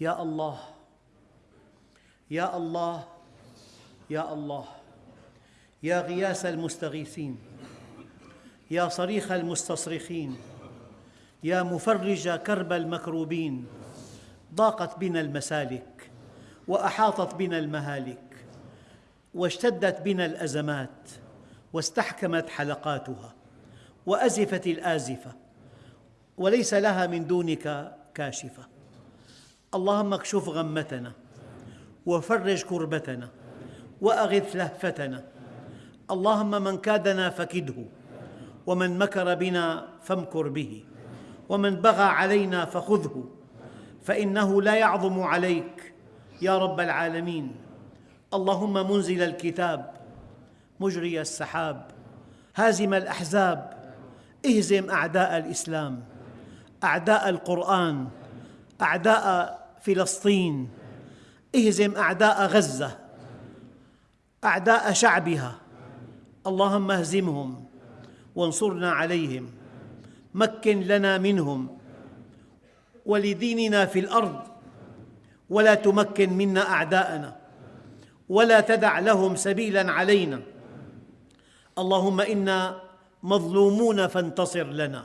يا الله يا الله يا الله يا غياث المستغيثين يا صريخ المستصرخين يا مفرج كرب المكروبين ضاقت بنا المسالك وأحاطت بنا المهالك واشتدت بنا الأزمات واستحكمت حلقاتها وأزفت الآزفة وليس لها من دونك كاشفة. اللهم اكشف غمتنا وفرج كربتنا وأغث لهفتنا. اللهم من كادنا فكده ومن مكر بنا فامكر به ومن بغى علينا فخذه فإنه لا يعظم عليك يا رب العالمين. اللهم منزل الكتاب مجري السحاب هازم الأحزاب اهزم أعداء الإسلام أعداء القرآن أعداء فلسطين. اهزم أعداء غزة أعداء شعبها. اللهم اهزمهم وانصرنا عليهم. مكن لنا منهم. ولديننا في الأرض. ولا تمكن منا أعداءنا. ولا تدع لهم سبيلا علينا. اللهم إنا مظلومون فانتصر لنا.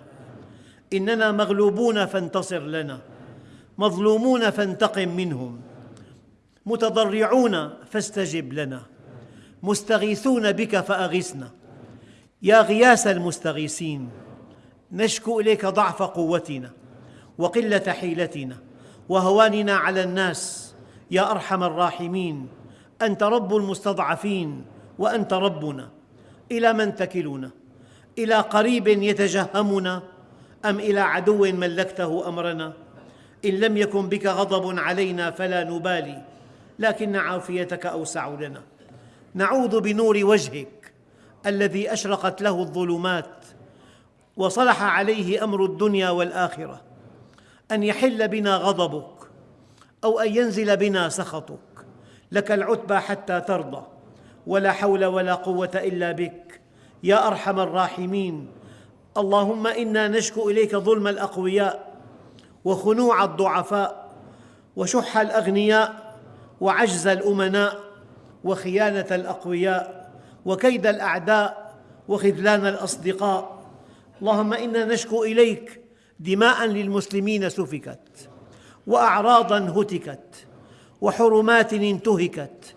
إننا مغلوبون فانتصر لنا. مظلومون فانتقم منهم. متضرعون فاستجب لنا. مستغيثون بك فأغثنا. يا غياث المستغيثين نشكو إليك ضعف قوتنا وقلة حيلتنا. وهواننا على الناس يا أرحم الراحمين. أنت رب المستضعفين وأنت ربنا. إلى من تكلنا؟ إلى قريب يتجهمنا أم إلى عدو ملكته أمرنا؟ إن لم يكن بك غضب علينا فلا نبالي لكن عافيتك أوسع لنا. نعوذ بنور وجهك الذي أشرقت له الظلمات وصلح عليه أمر الدنيا والآخرة أن يحل بنا غضبك أو أن ينزل بنا سخطك. لك العتبى حتى ترضى ولا حول ولا قوة إلا بك. يا أرحم الراحمين اللهم إنا نشكو إليك ظلم الأقوياء وخنوع الضعفاء وشح الأغنياء وعجز الأمناء وخيانة الأقوياء وكيد الأعداء وخذلان الأصدقاء. اللهم إنا نشكو إليك دماء للمسلمين سفكت وأعراضا هتكت وحرمات انتهكت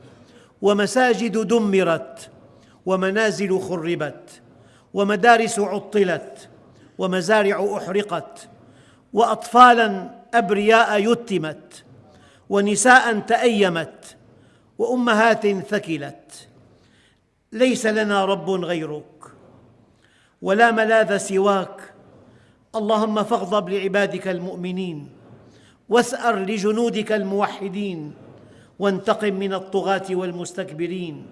ومساجد دمرت ومنازل خربت ومدارس عطلت ومزارع أحرقت واطفالا أبرياء يتمت ونساء تأيمت وأمهات ثكلت. ليس لنا رب غيرك ولا ملاذ سواك. اللهم فاغضب لعبادك المؤمنين واسأر لجنودك الموحدين وانتقم من الطغاة والمستكبرين.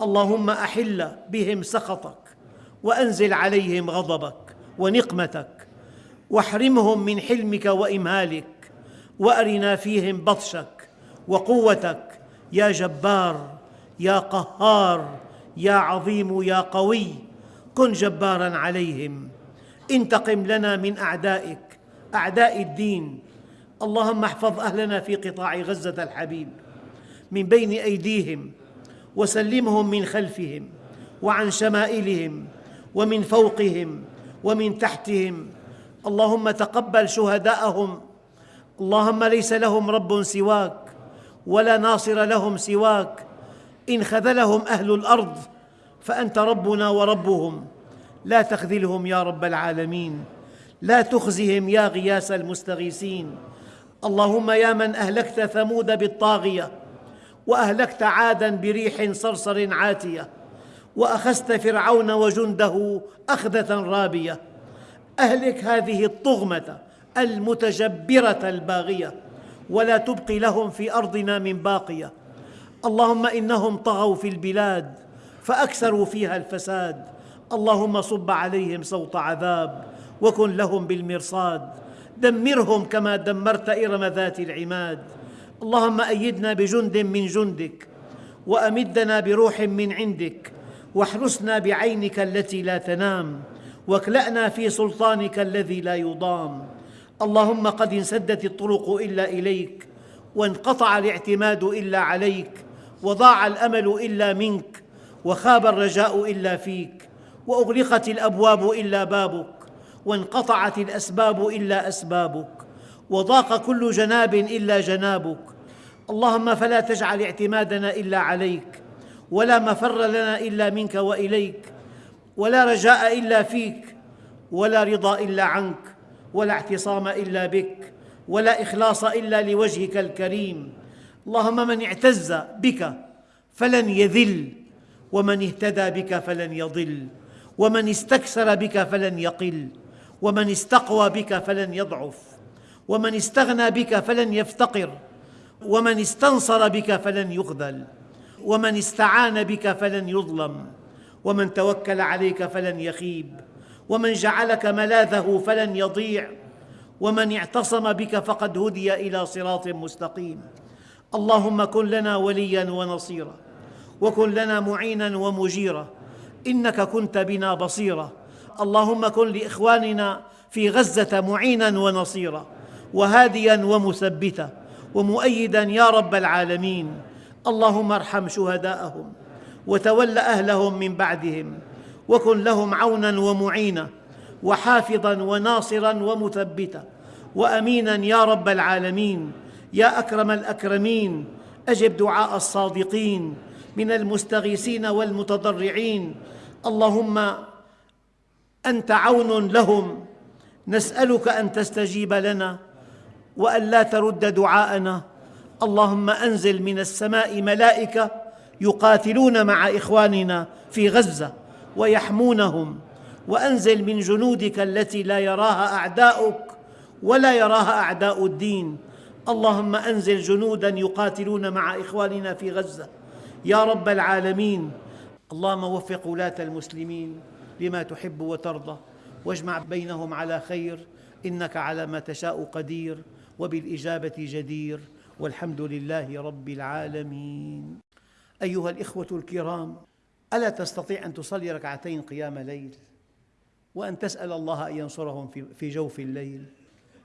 اللهم أحل بهم سخطك وأنزل عليهم غضبك ونقمتك. واحرمهم من حلمك وإمهالك وأرنا فيهم بطشك وقوتك يا جبار يا قهار يا عظيم يا قوي كن جبارا عليهم. انتقم لنا من أعدائك أعداء الدين. اللهم احفظ أهلنا في قطاع غزة الحبيب. من بين أيديهم وسلمهم من خلفهم وعن شمائلهم ومن فوقهم ومن تحتهم اللهم تقبل شهداءهم. اللهم ليس لهم رب سواك ولا ناصر لهم سواك. إن خذلهم أهل الأرض فأنت ربنا وربهم. لا تخذلهم يا رب العالمين. لا تخزهم يا غياث المستغيثين. اللهم يا من أهلكت ثمود بالطاغية وأهلكت عادا بريح صرصر عاتية وأخذت فرعون وجنده أخذة رابية. أهلك هذه الطغمة المتجبرة الباغية ولا تبقي لهم في أرضنا من باقية. اللهم إنهم طغوا في البلاد فأكثروا فيها الفساد. اللهم صب عليهم صوت عذاب وكن لهم بالمرصاد. دمرهم كما دمرت إرم ذات العماد. اللهم أيدنا بجند من جندك وأمدنا بروح من عندك واحرسنا بعينك التي لا تنام. واكلأنا في سلطانك الذي لا يضام. اللهم قد انسدت الطرق إلا إليك وانقطع الاعتماد إلا عليك وضاع الأمل إلا منك وخاب الرجاء إلا فيك وأغلقت الأبواب إلا بابك وانقطعت الأسباب إلا أسبابك وضاق كل جناب إلا جنابك. اللهم فلا تجعل اعتمادنا إلا عليك ولا مفر لنا إلا منك وإليك. ولا رجاء إلا فيك ولا رضا إلا عنك ولا اعتصام إلا بك ولا إخلاص إلا لوجهك الكريم. اللهم من اعتز بك فلن يذل ومن اهتدى بك فلن يضل ومن استكثر بك فلن يقل ومن استقوى بك فلن يضعف ومن استغنى بك فلن يفتقر ومن استنصر بك فلن يخذل ومن استعان بك فلن يظلم. ومن توكل عليك فلن يخيب ومن جعلك ملاذه فلن يضيع ومن اعتصم بك فقد هدي إلى صراط مستقيم. اللهم كن لنا وليا ونصيرا وكن لنا معينا ومجيرا إنك كنت بنا بصيرا. اللهم كن لإخواننا في غزة معينا ونصيرا وهاديا ومثبتا ومؤيدا يا رب العالمين. اللهم ارحم شهداءهم. وتول أهلهم من بعدهم وكن لهم عونا ومعينا وحافظا وناصرا ومثبتا وأمينا يا رب العالمين يا أكرم الأكرمين أجب دعاء الصادقين من المستغيثين والمتضرعين. اللهم أنت عون لهم نسألك أن تستجيب لنا وأن لا ترد دعاءنا. اللهم أنزل من السماء ملائكة يقاتلون مع إخواننا في غزة ويحمونهم. وأنزل من جنودك التي لا يراها أعداؤك ولا يراها أعداء الدين. اللهم أنزل جنودا يقاتلون مع إخواننا في غزة. يا رب العالمين. اللهم وفق ولاة المسلمين لما تحب وترضى. واجمع بينهم على خير. إنك على ما تشاء قدير. وبالإجابة جدير. والحمد لله رب العالمين. أيها الإخوة الكرام ألا تستطيع أن تصلي ركعتين قيام ليل؟ وأن تسأل الله أن ينصرهم في جوف الليل؟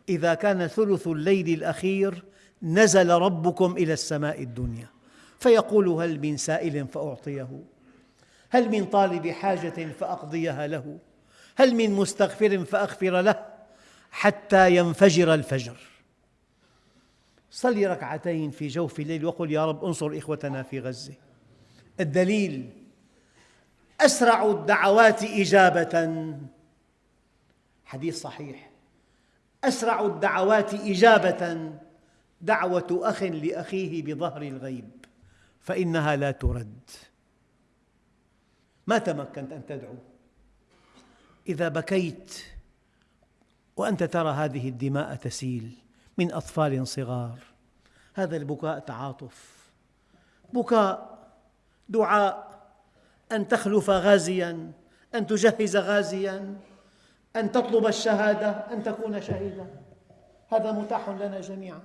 إذا كان ثلث الليل الأخير نزل ربكم إلى السماء الدنيا. فيقول هل من سائل فأعطيه؟ هل من طالب حاجة فأقضيها له؟ هل من مستغفر فأغفر له؟ حتى ينفجر الفجر. صلي ركعتين في جوف الليل وقل يا رب انصر إخوتنا في غزة. الدليل أسرع الدعوات إجابة. حديث صحيح. أسرع الدعوات إجابة. دعوة أخ لأخيه بظهر الغيب فإنها لا ترد. ما تمكنت أن تدعو؟ إذا بكيت وأنت ترى هذه الدماء تسيل من أطفال صغار. هذا البكاء تعاطف. بكاء دعاء أن تخلف غازيا أن تجهز غازيا أن تطلب الشهادة أن تكون شهيدا. هذا متاح لنا جميعاً.